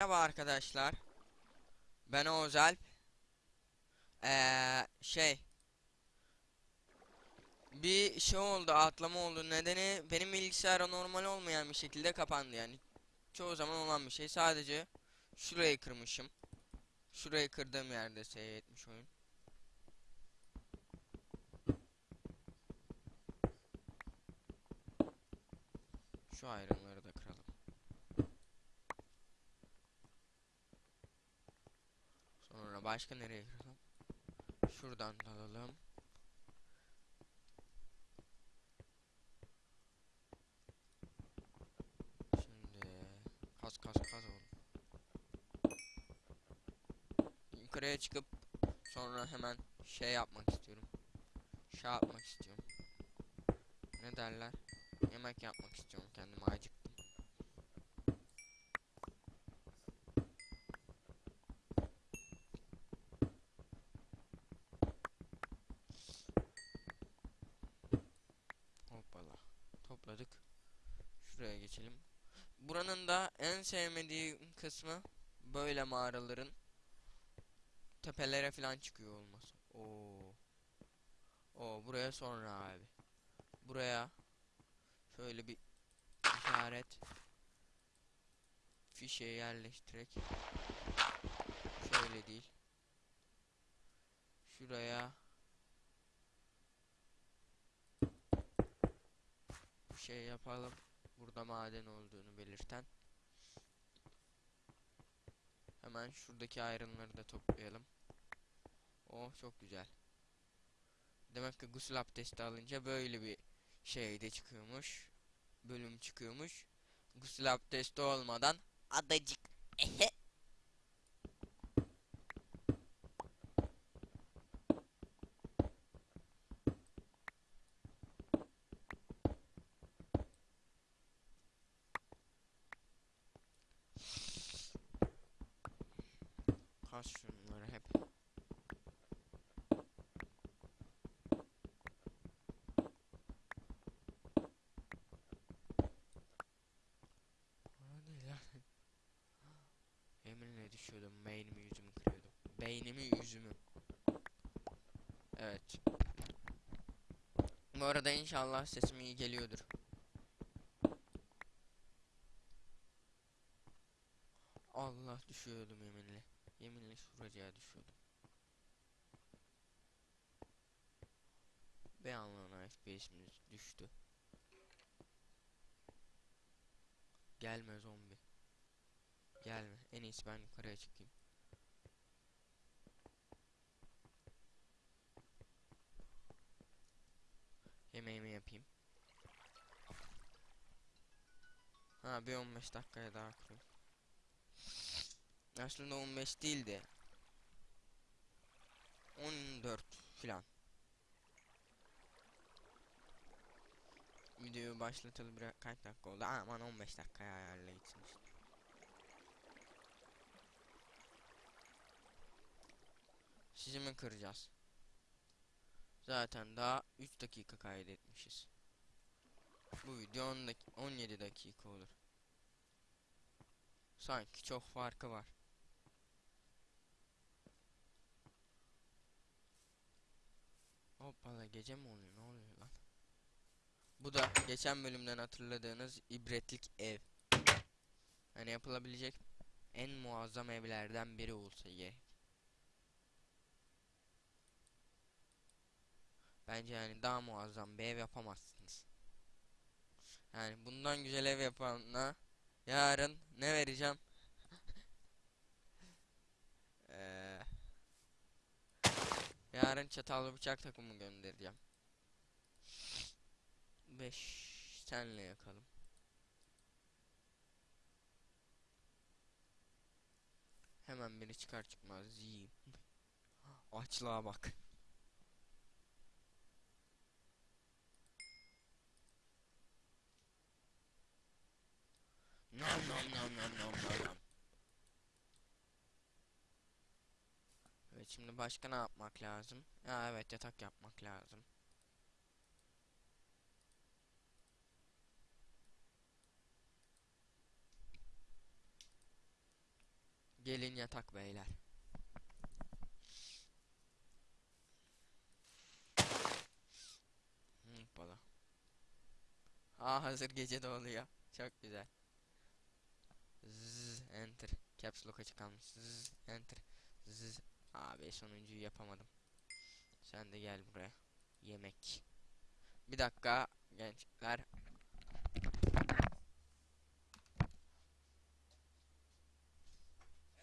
Merhaba arkadaşlar. Ben Oğuz Alp. Ee, şey. Bir şey oldu, atlama oldu. Nedeni benim bilgisayar normal olmayan bir şekilde kapandı yani. Çoğu zaman olan bir şey. Sadece şurayı kırmışım. Şurayı kırdığım yerde seyretmiş oyun. Şu ayrımları da kıralım. Sonra başka nereye kıralım? Şuradan dalalım. Şimdi kas kas kas oğlum. Yukarıya çıkıp sonra hemen şey yapmak istiyorum. Şey yapmak istiyorum. Ne derler? Yemek yapmak istiyorum kendime acıktım. Hoppala. Topladık. Şuraya geçelim. Buranın da en sevmediğim kısmı böyle mağaraların tepelere falan çıkıyor olması. Oo. Oo buraya sonra abi. Buraya şöyle bir işaret fişe yerleştirerek şöyle değil. Şuraya şey yapalım. Burada maden olduğunu belirten. Hemen şuradaki ayrımları da toplayalım. Oh çok güzel. Demek ki gusül abdesti alınca böyle bir şey de çıkıyormuş. Bölüm çıkıyormuş. Gusül abdesti olmadan adacık. Hep. Düşüyordum. Beynimi yüzümü kırıyordum. Beynimi yüzümü. Evet. Bu arada inşallah sesim iyi geliyordur. Allah düşüyordum yeminle. Yeminle şuracığa düşüyordum. Bir anlamda FPS'imiz düştü. Gelme zombi. Gelme. En iyisi ben yukarıya çıkayım. Yemeğimi yapayım. Ha bir 15 dakikaya daha kurayım. Aslında 15 değil de 14 filan. Videoyu başlatalı bir kaç dakika oldu? Aman 15 dakikaya ayarla gitsin işte. Sizi mi kıracağız? Zaten daha 3 dakika kaydetmişiz. Bu video 10 dak 17 dakika olur. Sanki çok farkı var. Hoppala gece mi oluyor? Ne oluyor lan? Bu da geçen bölümden hatırladığınız ibretlik ev. Hani yapılabilecek en muazzam evlerden biri olsa gerek. Bence yani daha muazzam bir ev yapamazsınız. Yani bundan güzel ev yapanla yarın ne vereceğim? Eee Yarın çatallı bıçak takımı göndereceğim. 5 senle yakalım. Hemen biri çıkar çıkmaz yiyeyim. Açlığa bak. Evet şimdi başka ne yapmak lazım? Ya evet yatak yapmak lazım. Gelin yatak beyler. Hoppala. Aa hazır gece de oluyor. Çok güzel. Zzz, enter. Caps lock açık kalmış. Zzz, enter. Zzz. Abi sonuncuyu yapamadım. Sen de gel buraya. Yemek. Bir dakika gençler.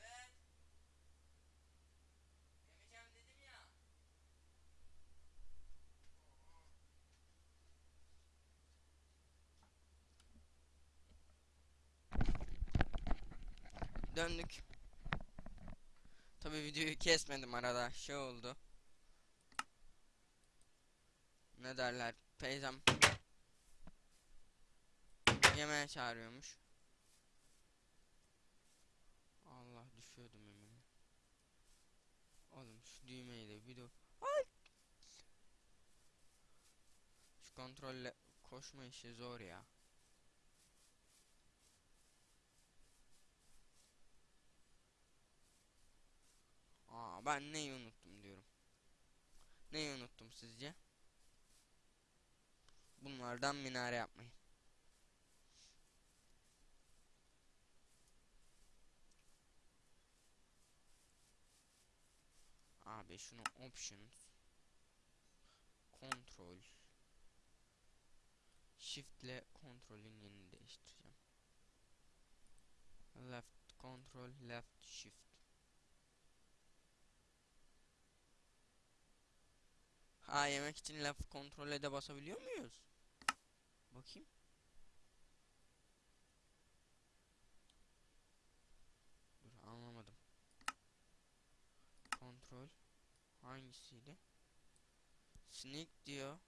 Evet. Döndük. Tabi videoyu kesmedim arada. Şey oldu. Ne derler? Teyzem yemeğe çağırıyormuş. Allah düşüyordum yeminle. Oğlum şu düğmeyi de bir de Ay! Şu kontrolle koşma işi zor ya. Aa ben neyi unuttum diyorum. Neyi unuttum sizce? Bunlardan minare yapmayı. Abi şunu options kontrol shift ile kontrolün yerini değiştireceğim. Left control left shift. Ha yemek için left kontrole de basabiliyor muyuz? Bakayım. Dur anlamadım. Kontrol hangisiydi? Sneak diyor.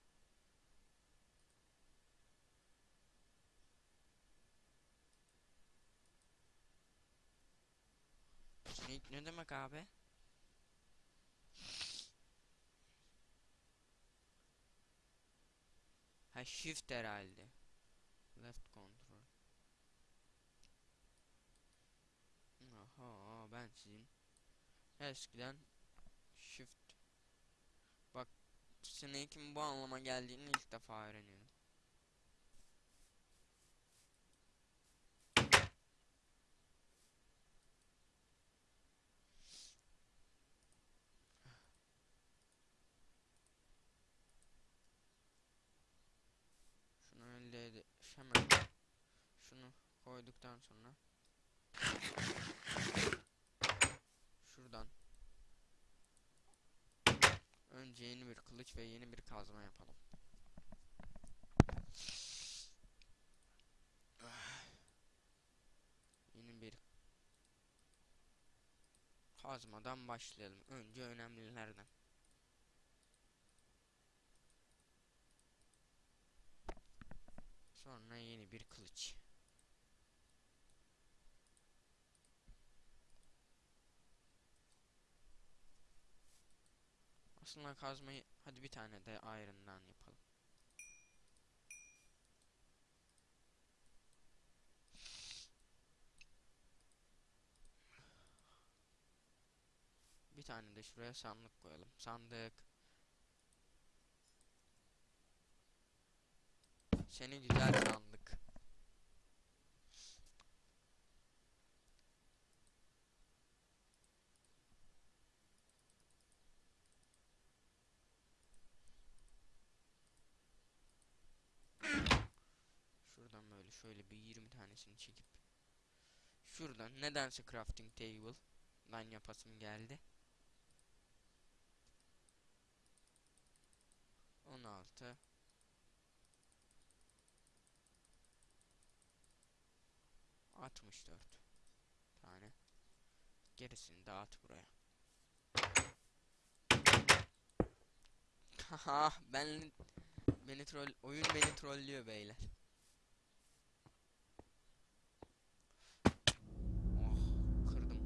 Sneak ne demek abi? Ha shift herhalde. Left control. Aha ben sizin eskiden shift bak snake'in bu anlama geldiğini ilk defa öğreniyorum. Şunu ede hemen şunu koyduktan sonra şuradan önce yeni bir kılıç ve yeni bir kazma yapalım. Yeni bir kazmadan başlayalım. Önce önemlilerden. Bir kılıç. Aslında kazmayı hadi bir tane de iron'dan yapalım. Bir tane de şuraya sandık koyalım. Sandık. Seni güzel sandık. Şuradan böyle şöyle bir 20 tanesini çekip Şuradan nedense crafting table ben yapasım geldi. 16 64 tane. Gerisini at buraya. Haha ben beni troll oyun beni trollüyor beyler. Oh kırdım.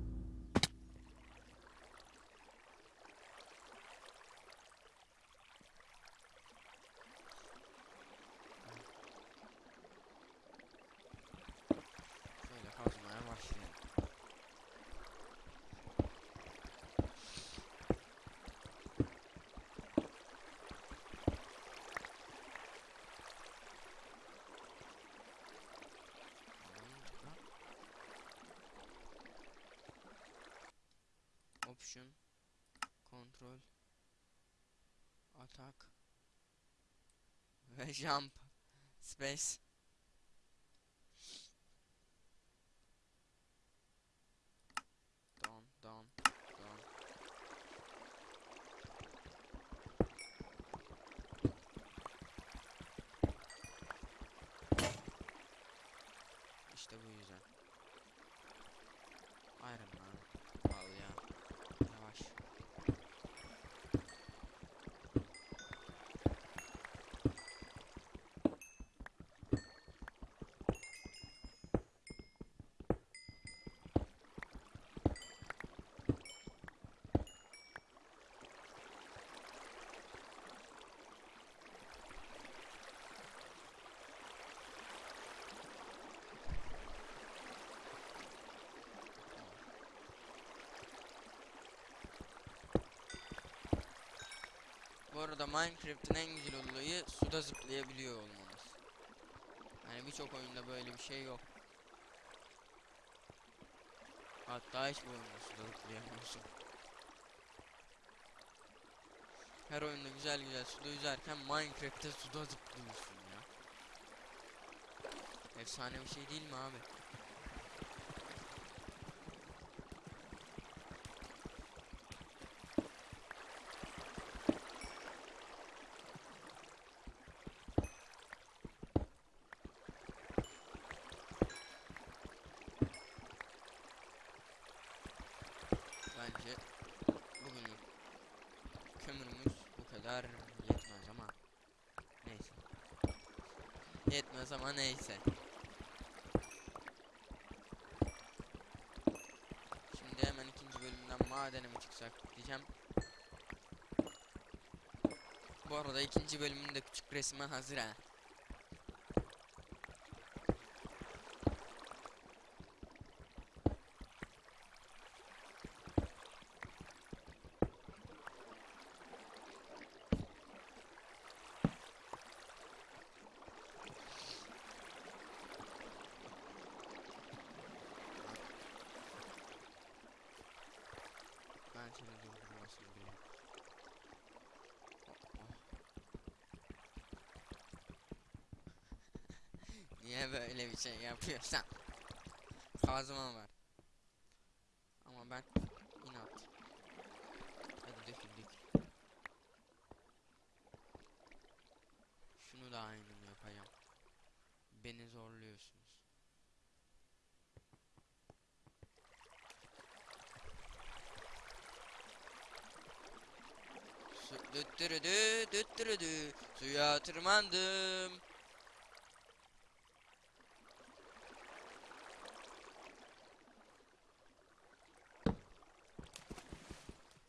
Şöyle kazmaya başlayalım. Option control attack ve jump space down down down İşte bu yüzden. Iron Man. Al ya. Yavaş. Bu arada Minecraft'ın en güzel olayı suda zıplayabiliyor olmanız. Yani birçok oyunda böyle bir şey yok. Hatta hiçbir oyunda suda zıplayamıyorsun. Her oyunda güzel güzel suda yüzerken Minecraft'te suda zıplıyorsun ya. Efsane bir şey değil mi abi? Bence bugünlük kömürümüz bu kadar yetmez ama neyse. Yetmez ama neyse. Şimdi hemen ikinci bölümden madene mi çıksak diyeceğim. Bu arada ikinci bölümün de küçük resmi hazır ha. Ben seni durdurmasını biliyorum. Niye böyle bir şey yapıyorsan? Kazma var. Ama ben inat. Hadi dökül dökül. Şunu da aynı yapacağım. Beni zorluyorsunuz. Su düttürüdü düttürüdü suya tırmandım.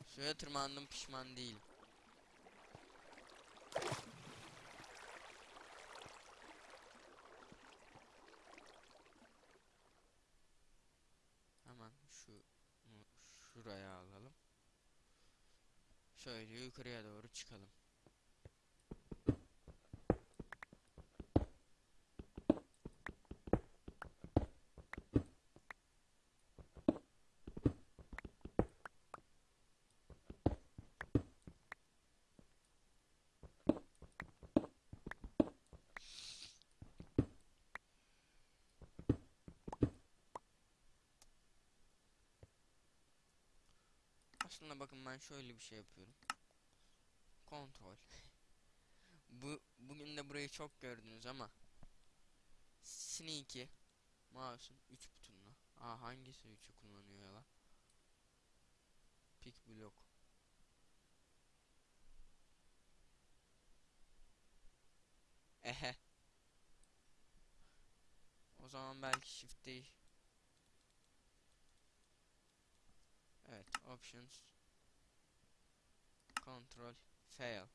Suya tırmandım pişman değilim. Hemen şu şuraya alalım. Şöyle yukarıya doğru çıkalım. Aslında bakın ben şöyle bir şey yapıyorum. Kontrol. Bu bugün de burayı çok gördünüz ama Sneaky mouse'un 3 butonuna. Aa hangisi 3'ü kullanıyor ya la? Pick block. Ehe. O zaman belki shift değil. Evet, options control fail.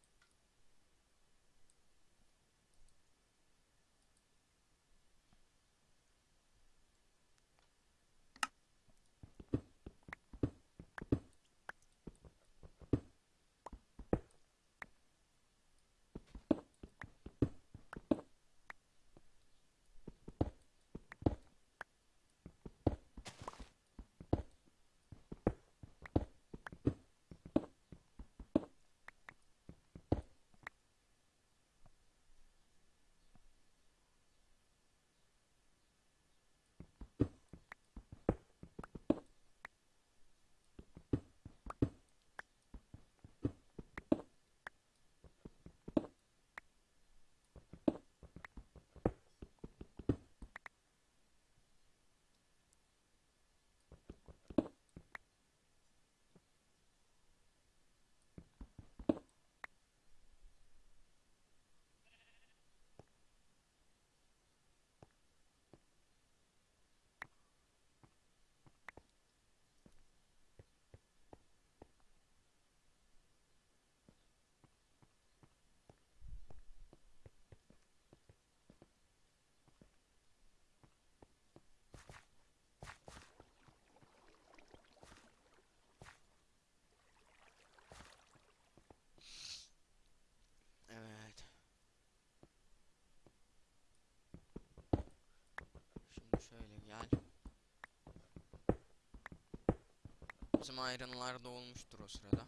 Bizim iron'lar da olmuştur o sırada.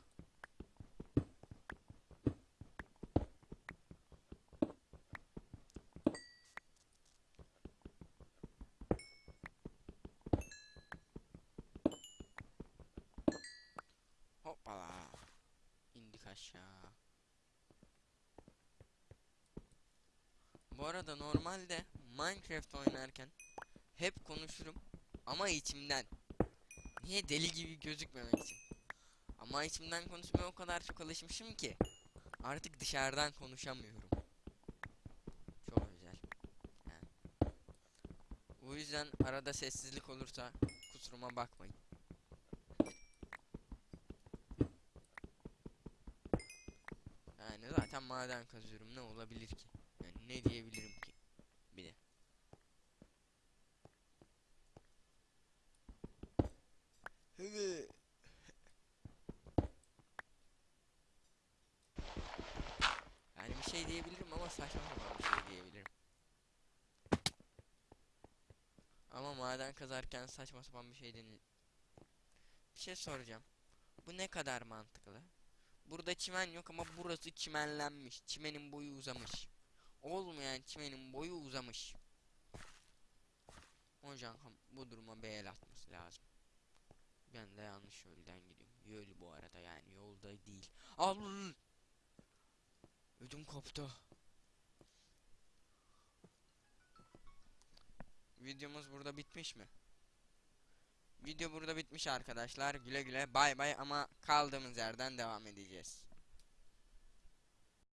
Hoppala. İndik aşağı. Bu arada normalde Minecraft oynarken hep konuşurum ama içimden. Niye deli gibi gözükmemek için. Ama içimden konuşmaya o kadar çok alışmışım ki artık dışarıdan konuşamıyorum. Çok güzel. Yani. O yüzden arada sessizlik olursa kusuruma bakmayın. Yani zaten maden kazıyorum ne olabilir ki? Yani ne diyebilirim ki? Bir de. Evet. Yani bir şey diyebilirim ama saçma sapan bir şey diyebilirim. Ama maden kazarken saçma sapan bir şey denil. Bir şey soracağım. Bu ne kadar mantıklı? Burada çimen yok ama burası çimenlenmiş. Çimenin boyu uzamış. Olmayan çimenin boyu uzamış. Hocam bu duruma bir atması lazım. Ben de yanlış yoldan gidiyorum. Yol bu arada yani yolda değil. Al. Ödüm koptu. Videomuz burada bitmiş mi? Video burada bitmiş arkadaşlar. Güle güle bay bay ama kaldığımız yerden devam edeceğiz.